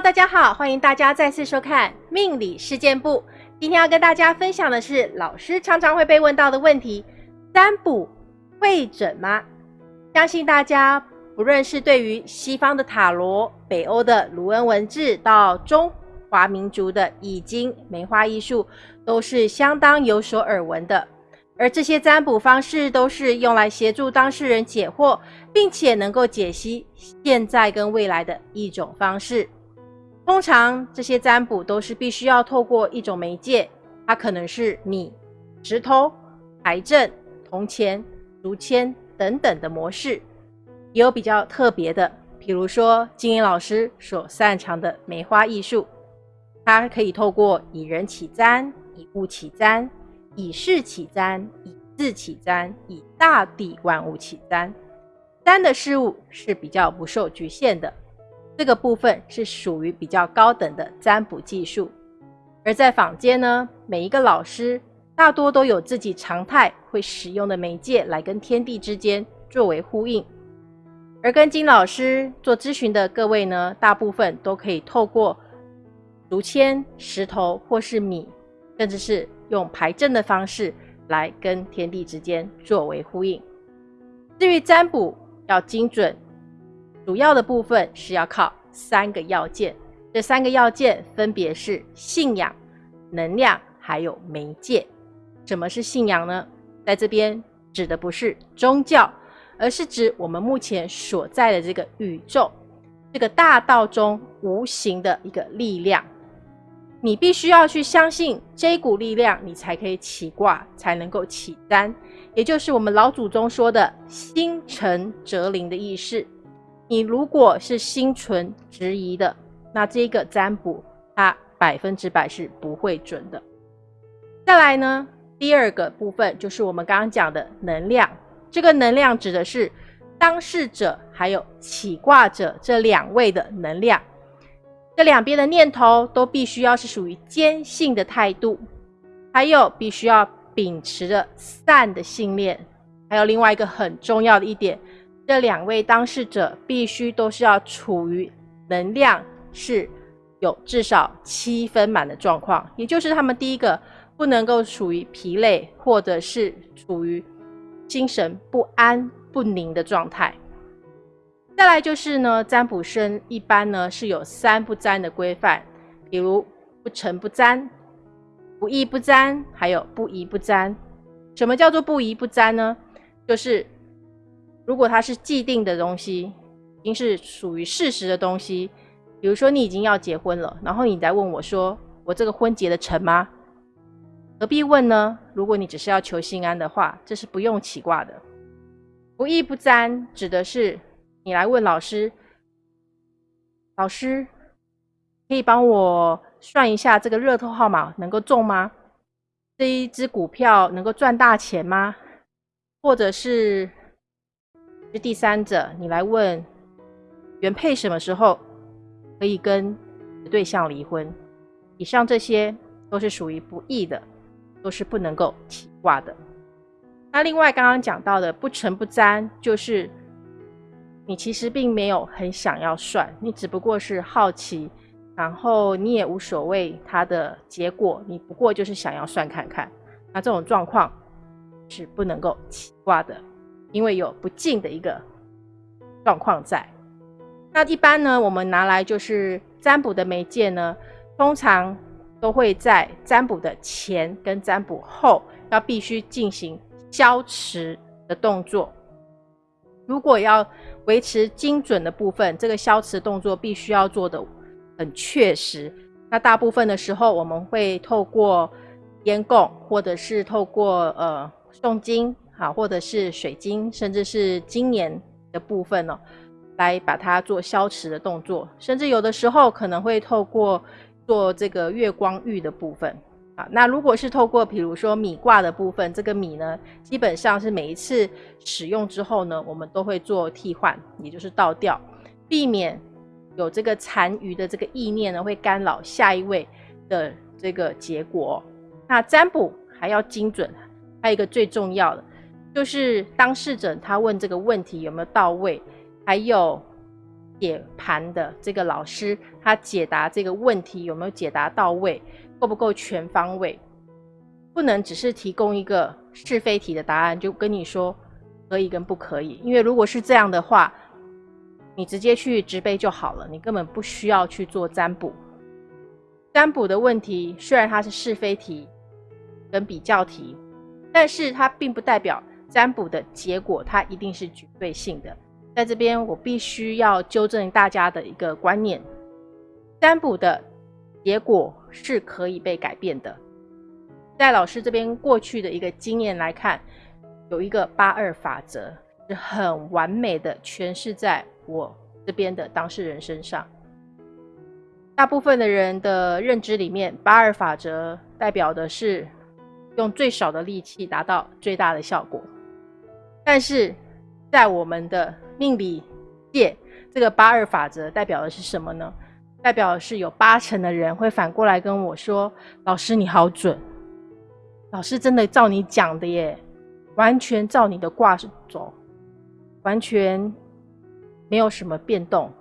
大家好，欢迎大家再次收看命理事件部。今天要跟大家分享的是老师常常会被问到的问题：占卜会准吗？相信大家不论是对于西方的塔罗、北欧的卢恩文字，到中华民族的易经、梅花艺术，都是相当有所耳闻的。而这些占卜方式都是用来协助当事人解惑，并且能够解析现在跟未来的一种方式。通常这些占卜都是必须要透过一种媒介，它可能是米、石头、牌阵、铜钱、竹签等等的模式，也有比较特别的，比如说金英老师所擅长的梅花艺术，它可以透过以人起占、以物起占。以事起占，以字起占，以大地万物起占。占的事物是比较不受局限的，这个部分是属于比较高等的占卜技术。而在坊间呢，每一个老师大多都有自己常态会使用的媒介来跟天地之间作为呼应。而跟金老师做咨询的各位呢，大部分都可以透过竹签、石头或是米，甚至是。用排阵的方式来跟天地之间作为呼应。至于占卜要精准，主要的部分是要靠三个要件。这三个要件分别是信仰、能量还有媒介。什么是信仰呢？在这边指的不是宗教，而是指我们目前所在的这个宇宙，这个大道中无形的一个力量。你必须要去相信这股力量，你才可以起卦，才能够起单，也就是我们老祖宗说的“心诚则灵”的意思。你如果是心存质疑的，那这个占卜它百分之百是不会准的。再来呢，第二个部分就是我们刚刚讲的能量，这个能量指的是当事者还有起卦者这两位的能量。这两边的念头都必须要是属于坚信的态度，还有必须要秉持着善的信念，还有另外一个很重要的一点，这两位当事者必须都是要处于能量是有至少七分满的状况，也就是他们第一个不能够处于疲累或者是处于精神不安不宁的状态。再来就是呢，占卜生一般呢是有三不占的规范，比如不成不占、不义不占，还有不疑不占。什么叫做不疑不占呢？就是如果它是既定的东西，已经是属于事实的东西，比如说你已经要结婚了，然后你再问我说，我这个婚结得成吗？何必问呢？如果你只是要求心安的话，这是不用起卦的。不义不占指的是。你来问老师，老师可以帮我算一下这个热透号码能够中吗？这一只股票能够赚大钱吗？或者是是第三者，你来问原配什么时候可以跟对象离婚？以上这些都是属于不义的，都是不能够起卦的。那另外刚刚讲到的不成不占，就是。你其实并没有很想要算，你只不过是好奇，然后你也无所谓它的结果，你不过就是想要算看看。那这种状况是不能够起卦的，因为有不敬的一个状况在。那一般呢，我们拿来就是占卜的媒介呢，通常都会在占卜的前跟占卜后要必须进行消磁的动作。如果要维持精准的部分，这个消磁动作必须要做的很确实。那大部分的时候，我们会透过烟供，或者是透过呃诵经，好，或者是水晶，甚至是金年的部分呢，来把它做消磁的动作。甚至有的时候可能会透过做这个月光浴的部分。啊，那如果是透过比如说米卦的部分，这个米呢，基本上是每一次使用之后呢，我们都会做替换，也就是倒掉，避免有这个残余的这个意念呢，会干扰下一位的这个结果。那占卜还要精准，还有一个最重要的，就是当事者他问这个问题有没有到位，还有解盘的这个老师，他解答这个问题有没有解答到位，够不够全方位？不能只是提供一个是非题的答案，就跟你说可以跟不可以。因为如果是这样的话，你直接去直背就好了，你根本不需要去做占卜。占卜的问题虽然它是是非题跟比较题，但是它并不代表占卜的结果它一定是绝对性的。在这边，我必须要纠正大家的一个观念：占卜的结果是可以被改变的。在老师这边过去的一个经验来看，有一个八二法则是很完美的诠释在我这边的当事人身上。大部分的人的认知里面，八二法则代表的是用最少的力气达到最大的效果，但是在我们的命理界，这个八二法则代表的是什么呢？代表的是有八成的人会反过来跟我说：“老师你好准，老师真的照你讲的耶，完全照你的卦走，完全没有什么变动。”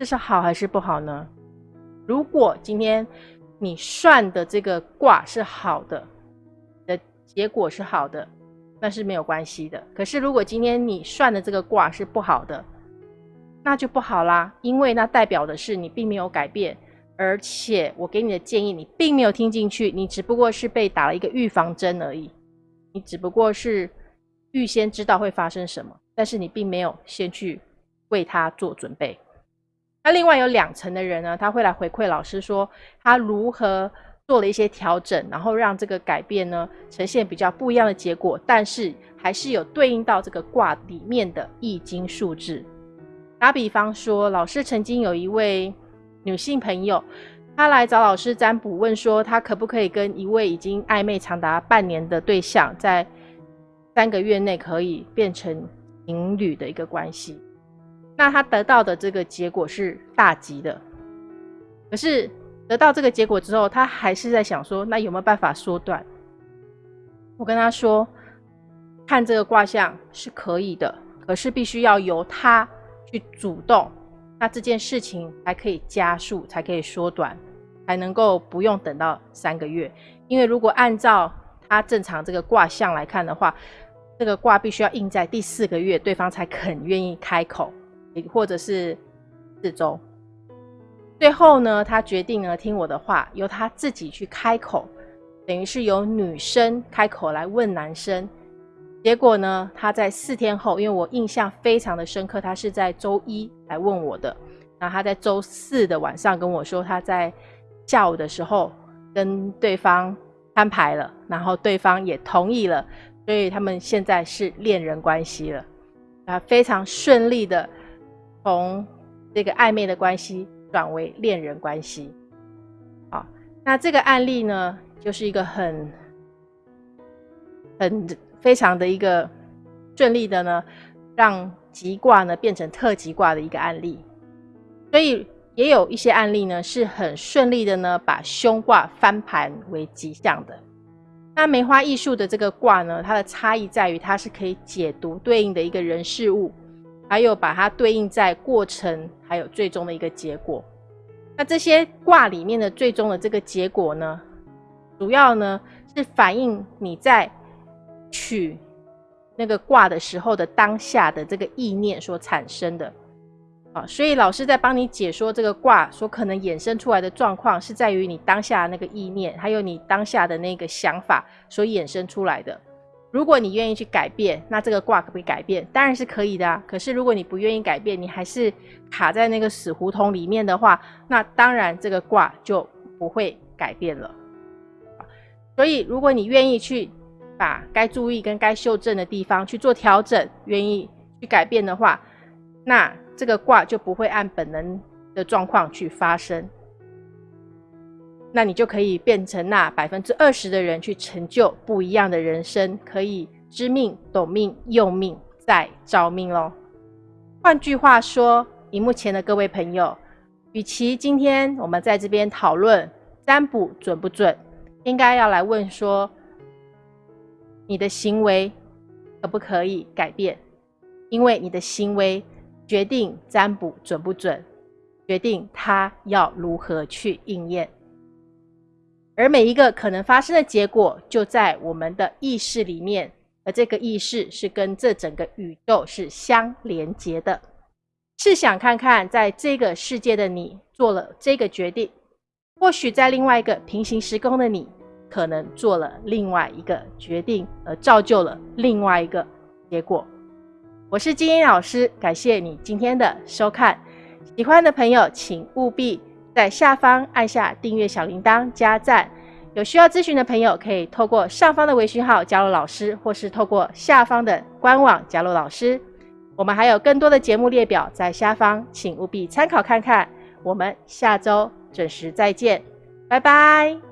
这是好还是不好呢？如果今天你算的这个卦是好的，的结果是好的。那是没有关系的。可是，如果今天你算的这个卦是不好的，那就不好啦，因为那代表的是你并没有改变，而且我给你的建议你并没有听进去，你只不过是被打了一个预防针而已。你只不过是预先知道会发生什么，但是你并没有先去为他做准备。那另外有两层的人呢，他会来回馈老师说他如何。做了一些调整，然后让这个改变呢呈现比较不一样的结果，但是还是有对应到这个卦里面的易经数字。打比方说，老师曾经有一位女性朋友，她来找老师占卜，问说她可不可以跟一位已经暧昧长达半年的对象，在三个月内可以变成情侣的一个关系。那她得到的这个结果是大吉的，可是。得到这个结果之后，他还是在想说，那有没有办法缩短？我跟他说，看这个卦象是可以的，可是必须要由他去主动，那这件事情才可以加速，才可以缩短，才能够不用等到三个月。因为如果按照他正常这个卦象来看的话，这个卦必须要印在第四个月，对方才肯愿意开口，或者是四周。最后呢，他决定呢听我的话，由他自己去开口，等于是由女生开口来问男生。结果呢，他在四天后，因为我印象非常的深刻，他是在周一来问我的，那他在周四的晚上跟我说，他在下午的时候跟对方摊牌了，然后对方也同意了，所以他们现在是恋人关系了，啊，非常顺利的从这个暧昧的关系。转为恋人关系，好，那这个案例呢，就是一个很很非常的一个顺利的呢，让吉卦呢变成特吉卦的一个案例。所以也有一些案例呢，是很顺利的呢，把凶卦翻盘为吉祥的。那梅花易数的这个卦呢，它的差异在于，它是可以解读对应的一个人事物。还有把它对应在过程，还有最终的一个结果。那这些卦里面的最终的这个结果呢，主要呢是反映你在取那个卦的时候的当下的这个意念所产生的啊。所以老师在帮你解说这个卦所可能衍生出来的状况，是在于你当下的那个意念，还有你当下的那个想法所衍生出来的。如果你愿意去改变，那这个卦可不可以改变？当然是可以的啊。可是如果你不愿意改变，你还是卡在那个死胡同里面的话，那当然这个卦就不会改变了。所以，如果你愿意去把该注意跟该修正的地方去做调整，愿意去改变的话，那这个卦就不会按本能的状况去发生。那你就可以变成那百分之二十的人，去成就不一样的人生，可以知命、懂命、用命再招命喽。换句话说，荧幕前的各位朋友，与其今天我们在这边讨论占卜准不准，应该要来问说，你的行为可不可以改变？因为你的行为决定占卜准不准，决定它要如何去应验。而每一个可能发生的结果，就在我们的意识里面，而这个意识是跟这整个宇宙是相连接的。试想看看，在这个世界的你做了这个决定，或许在另外一个平行时空的你，可能做了另外一个决定，而造就了另外一个结果。我是金英老师，感谢你今天的收看。喜欢的朋友，请务必。在下方按下订阅小铃铛加赞，有需要咨询的朋友可以透过上方的微信号加入老师，或是透过下方的官网加入老师。我们还有更多的节目列表在下方，请务必参考看看。我们下周准时再见，拜拜。